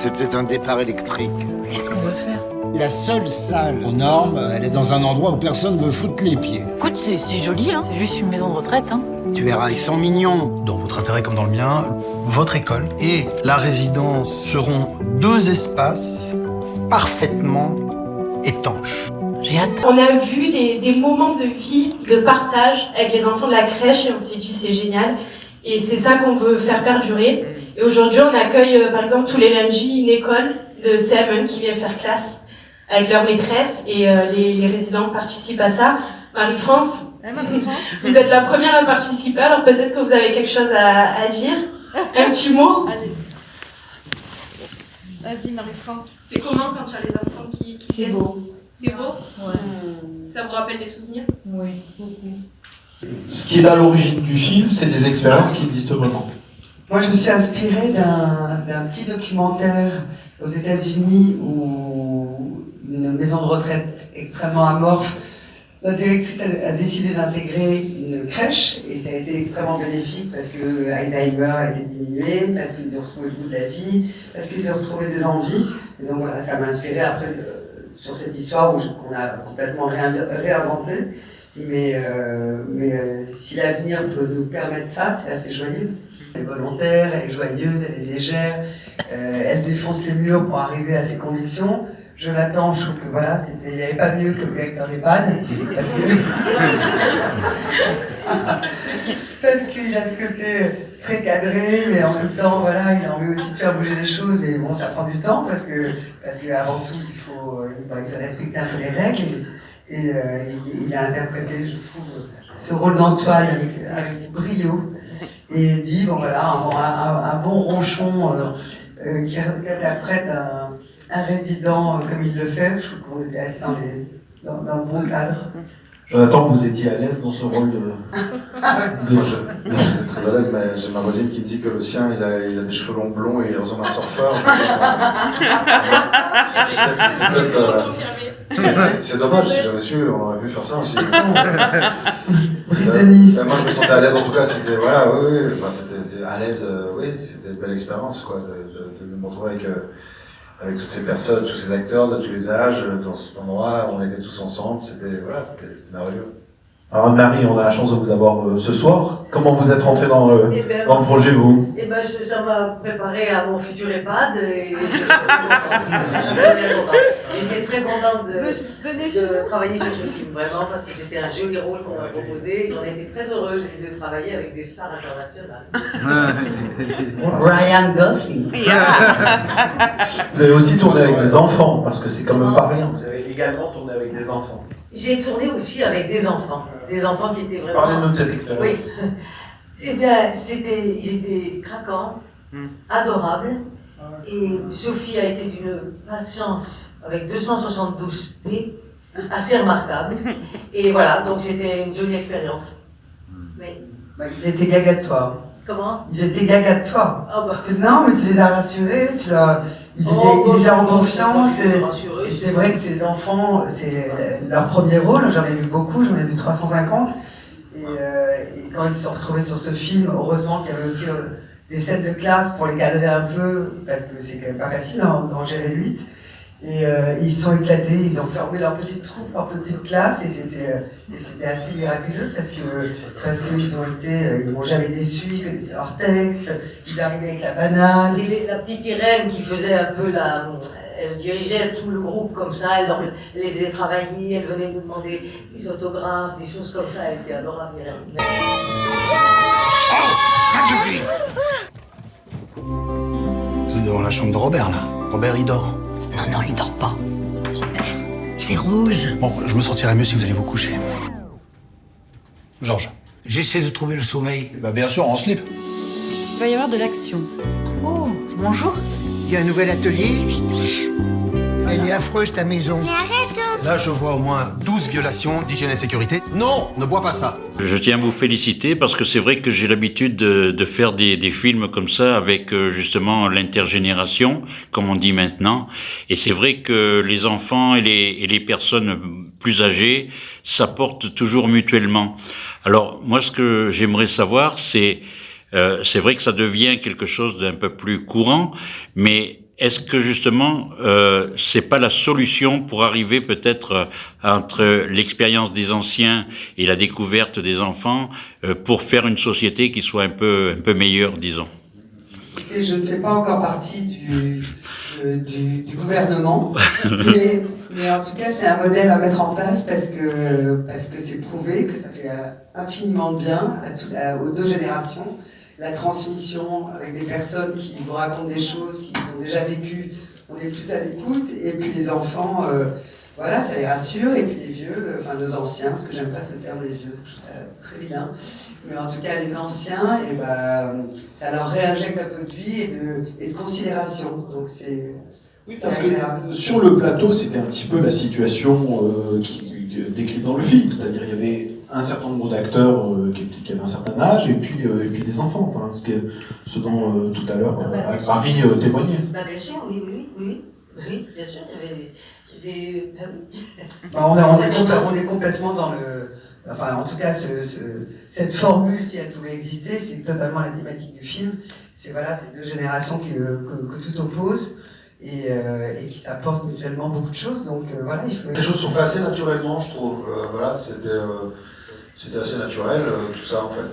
c'est peut-être un départ électrique. Qu'est-ce qu'on va faire La seule salle aux normes, elle est dans un endroit où personne veut foutre les pieds. Écoute, c'est joli, hein. C'est juste une maison de retraite, hein. Tu verras, ils sont mignons. Dans votre intérêt comme dans le mien, votre école et la résidence seront deux espaces parfaitement étanches. J'ai hâte. On a vu des, des, moments de vie, de partage avec les enfants de la crèche et on s'est dit c'est génial. Et c'est ça qu'on veut faire perdurer. Et aujourd'hui, on accueille euh, par exemple tous les lundis une école de CM1 qui vient faire classe avec leur maîtresse et euh, les, les, résidents participent à ça. Marie-France, Marie vous êtes la première à participer, alors peut-être que vous avez quelque chose à, à dire. Un petit mot Allez. Vas-y, Marie-France. C'est comment quand tu as les enfants qui, qui C'est beau. C'est beau Ouais. Ça vous rappelle des souvenirs Oui, beaucoup. Ce qui est à l'origine du film, c'est des expériences qui existent vraiment. Moi, je me suis inspirée d'un petit documentaire aux États-Unis où une maison de retraite extrêmement amorphe, la directrice a, décidé d'intégrer une crèche et ça a été extrêmement bénéfique parce que Alzheimer a été diminué, parce qu'ils ont retrouvé le goût de la vie, parce qu'ils ont retrouvé des envies. Et donc voilà, ça m'a inspiré après euh, sur cette histoire qu'on a complètement réinventé. Mais, euh, mais euh, si l'avenir peut nous permettre ça, c'est assez joyeux. Elle est volontaire, elle est joyeuse, elle est légère, euh, elle défonce les murs pour arriver à ses convictions. Je l'attends, je trouve que voilà, il n'y avait pas mieux que le directeur d'EHPAD, parce que parce qu'il a ce côté très cadré, mais en même temps, voilà, il a envie aussi de faire bouger les choses, mais bon, ça prend du temps parce que parce tout, il faut, il faut respecter un peu les règles. Et, euh, il, il, a interprété, je trouve, ce rôle d'Antoine avec, avec brio et dit bon voilà un, un, un bon ronchon euh, euh, qui interprète un, un résident euh, comme il le fait. Je trouve qu'on était assez dans, les, dans, dans, le bon cadre. Jonathan, vous étiez à l'aise dans ce rôle de, de jeu? J'étais très à l'aise, mais j'ai ma voisine qui me dit que le sien, il a, il a des cheveux longs blonds et il ressemble à un surfeur. C'est dommage, si j'avais su, on aurait pu faire ça aussi. Brise de Nice. moi, je me sentais à l'aise, en tout cas, c'était, voilà, oui, oui, enfin, c'était à l'aise, euh, oui, c'était une belle expérience, quoi, de, de, de me retrouver avec, euh, avec toutes ces personnes, tous ces acteurs de tous les âges, dans cet endroit, on était tous ensemble, c'était, voilà, c'était merveilleux. Alors Anne-Marie, on a la chance de vous avoir euh, ce soir. Comment vous êtes rentrée dans le, eh ben, dans le projet, vous? Eh ben, ça m'a préparé à mon futur EHPAD et je suis contente. J'étais très contente de, de travailler sur ce film, vraiment, parce que c'était un joli rôle qu'on m'a proposé. J'en étais très heureuse de travailler avec des stars internationales. Ryan Gosling. Vous avez aussi tourné avec des enfants, parce que c'est quand même pas rien. Vous avez également tourné avec des enfants. J'ai tourné aussi avec des enfants, des enfants qui étaient vraiment... Parlez-nous de cette expérience. Oui. Eh bien, c'était, ils étaient craquants, Hmm. adorables, et Sophie a été d'une patience avec 272 P, assez remarquable. Et voilà, donc c'était une jolie expérience. Mais... Bah, ils étaient gaga de toi. Comment? Ils étaient gaga de toi. Oh bah. non, mais tu les as rassurés, tu leur, ils étaient, Oh, ils étaient en confiance. et- C'est vrai que ces enfants, c'est leur premier rôle, j'en ai vu beaucoup, j'en ai vu 350. Et, euh, et quand ils se sont retrouvés sur ce film, heureusement qu'il y avait aussi euh, des scènes de classe pour les cadrer un peu, parce que c'est quand même pas facile d'en d'en gérer 8. Et euh, ils se sont éclatés, ils ont fermé leur petite troupe, leur petite classe, et c'était euh, assez miraculeux parce que parce qu'ils ont été, euh, ils m'ont jamais déçu, ils connaissaient leur texte, ils arrivaient avec la banane. C'est la petite Irène qui faisait un peu la... Elle dirigeait tout le groupe comme ça, elle leur- les faisait travailler, elle venait nous demander des autographes, des choses comme ça, elle était adorable Irène. Vous êtes devant la chambre de Robert, là. Robert, il dort. Non, non, il dort pas. Robert, c'est rouge. Bon, je me sentirai mieux si vous allez vous coucher. Georges. J'essaie de trouver le sommeil. Bah bien sûr, en slip. Il va y avoir de l'action. Oh, bonjour. Il y a un nouvel atelier. Elle est affreuse, ta maison. Là, je vois au moins 12 violations d'hygiène et de sécurité. Non, ne bois pas ça. Je tiens à vous féliciter parce que c'est vrai que j'ai l'habitude de, de faire des, des films comme ça avec euh, justement l'intergénération, comme on dit maintenant. Et c'est vrai que les enfants et les, et les personnes plus âgées s'apportent toujours mutuellement. Alors moi, ce que j'aimerais savoir, c'est euh, c'est vrai que ça devient quelque chose d'un peu plus courant, mais est-ce que justement, euh, c'est pas la solution pour arriver peut-être euh, entre l'expérience des anciens et la découverte des enfants euh, pour faire une société qui soit un peu, un peu meilleure, disons? Je ne fais pas encore partie du, de- du, du gouvernement, mais, mais en tout cas, c'est un modèle à mettre en place parce que parce que c'est prouvé que ça fait euh, infiniment de bien à tout- à- aux deux générations. La transmission avec des personnes qui vous racontent des choses qu'ils ont déjà vécues, on est plus à l'écoute, et puis les enfants, euh, voilà, ça les rassure, et puis les vieux, euh, enfin nos anciens, parce que j'aime pas ce terme les vieux, je trouve ça très bien. Mais en tout cas, les anciens, et ben, ça leur réinjecte un peu de vie et de, et de considération. Donc c'est Oui, parce que sur le plateau, c'était un petit peu la situation euh, qui, décrite dans le film, c'est-à-dire il y avait un certain nombre d'acteurs euh, qui, qui avaient un certain âge et puis, euh, et puis des enfants, enfin, ce, que- ce dont euh, tout à l'heure Ah bah. Marie euh, témoignait. Bah, bien sûr, oui, oui, oui. Oui, bien sûr, il y avait des. ah. Bah, on, est, on, est complè- on est complètement dans le. Enfin, en tout cas, ce, ce- cette formule, si elle pouvait exister, c'est totalement la thématique du film. C'est voilà, c'est deux générations qui, euh, que, que tout oppose et, euh, et qui s'apportent mutuellement beaucoup de choses. Donc euh, voilà, il faut. Les choses sont faites assez naturellement, je trouve. Euh, voilà, c'était euh, c'était assez naturel, euh, tout ça, en fait.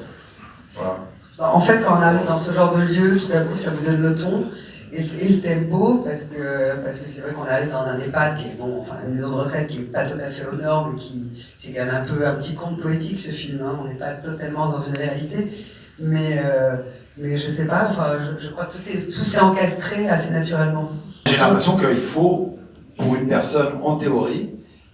Voilà. Bah, En fait, quand on arrive dans ce genre de lieu, tout à coup, ça vous donne le ton et, et le tempo, parce que parce que c'est vrai qu'on arrive dans un EHPAD qui est bon, enfin une maison de retraite qui est pas tout à fait aux normes, qui c'est quand même un peu un petit conte poétique ce film. Hein, on n'est pas totalement dans une réalité, mais euh, mais je sais pas. Enfin, je, je crois que tout est tout s'est encastré assez naturellement. J'ai l'impression qu'il faut, pour une personne en théorie,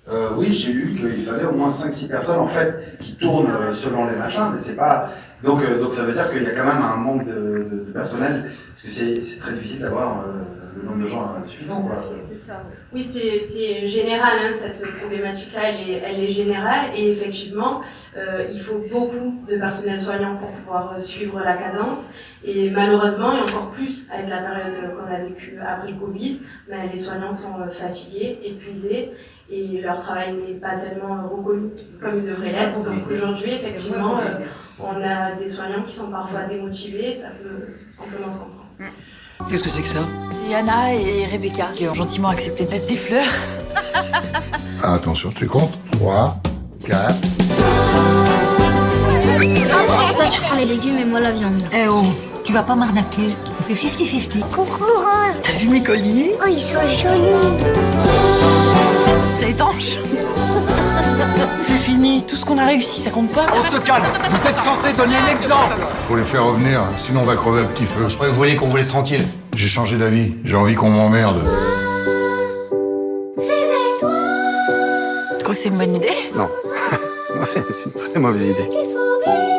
euh, oui, j'ai lu qu'il fallait au moins 5-6 personnes en fait qui tournent euh, selon les machins, mais c'est pas. Donc, euh, donc ça veut dire qu'il y a quand même un manque de, personnel, parce que c'est c'est très difficile d'avoir euh, le nombre de gens suffisant. Quoi. C'est ça. Oui, c'est c'est général, hein, cette problématique-là, elle est, elle est générale et effectivement, euh, il faut beaucoup de personnel soignant pour pouvoir euh, suivre la cadence et malheureusement, et encore plus avec la période qu'on a vécue après le Covid, ben, les soignants sont euh, fatigués, épuisés et leur travail n'est pas tellement reconnu comme il devrait l'être. Donc aujourd'hui, effectivement, on a des soignants qui sont parfois démotivés et ça peut amplement se comprendre. Qu'est-ce que c'est que ça C'est Anna et Rebecca qui ont gentiment accepté de mettre des fleurs. Ah, attention, tu comptes 3, 4. Toi, tu prends les légumes et moi la viande. Eh oh, tu vas pas m'arnaquer. On fait 50-50. Coucou Rose T'as vu mes colliers Oh, ils sont jolis C'est étanche. C'est fini. Tout ce qu'on a réussi, ça compte pas. On se calme Vous êtes censé donner l'exemple Faut les faire revenir, sinon on va crever à petit feu. Je croyais que vous vouliez qu'on vous laisse tranquille. J'ai changé d'avis. J'ai envie qu'on m'emmerde. Tu crois que c'est une bonne idée? Non. non, c'est c'est une très mauvaise idée. Il faut vivre